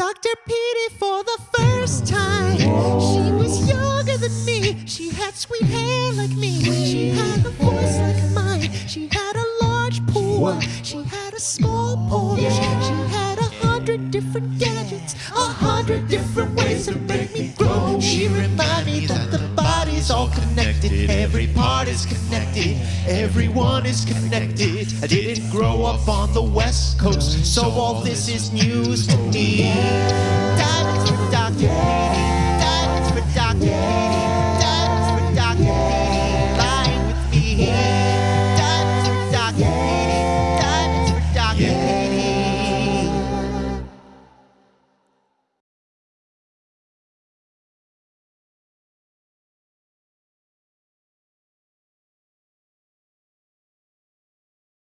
Dr. Petey for the first time. She was younger than me. She had sweet hair like me. She had a voice like mine. She had a large pool. She had a small Porsche. She had a hundred different gadgets, a hundred different all connected. Every part is connected. Everyone is connected. I didn't grow up on the West Coast, so all this is news to me.